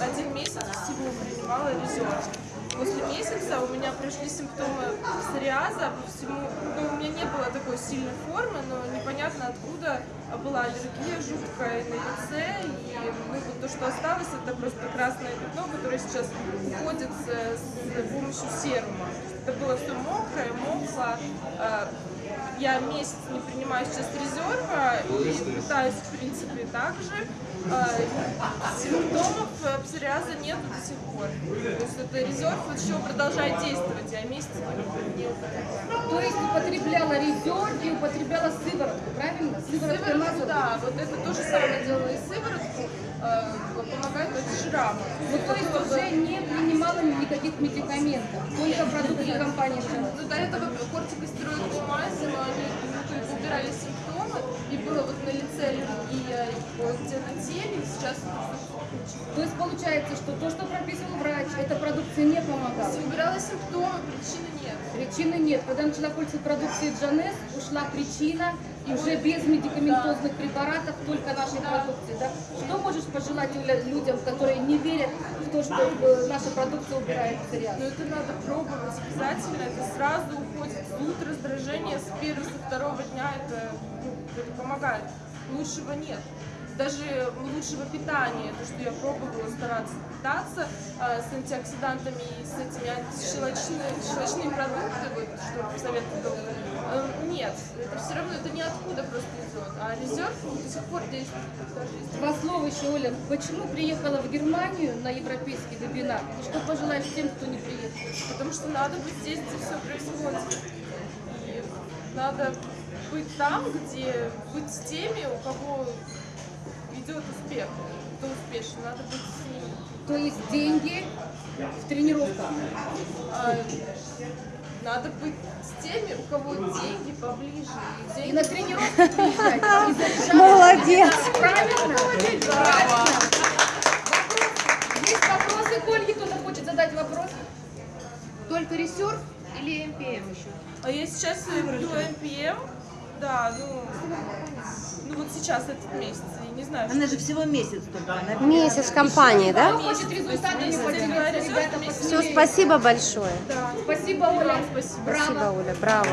один месяц всего принимала резерв. После месяца у меня пришли симптомы псориаза по всему. Ну, у меня не было такой сильной формы, но непонятно откуда была аллергия жуткая на лице. И ну, вот то, что осталось, это просто красное пятно, которое сейчас уходит с, с помощью серума. Это было все мокрое, мокло. Я месяц не принимаю сейчас резерва и пытаюсь, в принципе, так же. А, симптомов э, псориаза нет до сих пор. То есть это резерв еще продолжает действовать, я месяц не употребляю. То есть употребляла резерв и употребляла сыворотку, правильно? Сыворотку Сыворотку, да, вот это то же самое делала и сыворотку, помогает шрама. Ну, то есть уже не принимала никаких медикаментов, только продукты компании. Ну, до этого кортикостероидные мази, но они ну, убирали симптомы, и было вот на лице аллергия, и где на теле, сейчас То есть получается, что то, что прописывал врач, эта продукция не помогала? убирала симптомы, причины нет. Причины нет. Когда начала пользоваться продукцией Джанес, ушла причина, и уже без медикаментозных препаратов, только нашей продукции. Да? Пожелать людям, которые не верят в то, что э, наша продукция убирает псориаз? Но это надо пробовать обязательно, это сразу уходит зуд, раздражение с первого, со второго дня, это, ну, это помогает. Лучшего нет. Даже лучшего питания, то, что я пробовала стараться питаться э, с антиоксидантами и с этими антищелочными щелочные продукты, вот, что доктор, э, нет, это все равно, это ниоткуда просто идет, а резерв до сих пор действует. даже если- еще, Оля. Почему приехала в Германию на европейский вебинар? И что пожелаешь тем, кто не приехал? Потому что надо быть здесь, где все происходит. И надо быть там, где быть с теми, у кого идет успех, кто успешен, надо быть с ними. То есть деньги в тренировках. А, надо быть с теми, у кого деньги поближе. И на приезжать. Заряжаться. Молодец. Правильно? Правильно. Есть вопросы к Ольге? Кто-то хочет задать вопрос? Только ресерв или МПМ еще? А я сейчас веду МПМ, да, ну, ну вот сейчас этот месяц, я не знаю, Она же всего месяц только. Она Месяц в компании, да? Хочет результатами Месяц поделиться? Ребята, Все, спасибо большое. да. Спасибо, Оля. Спасибо. Браво. Спасибо, Оля, браво.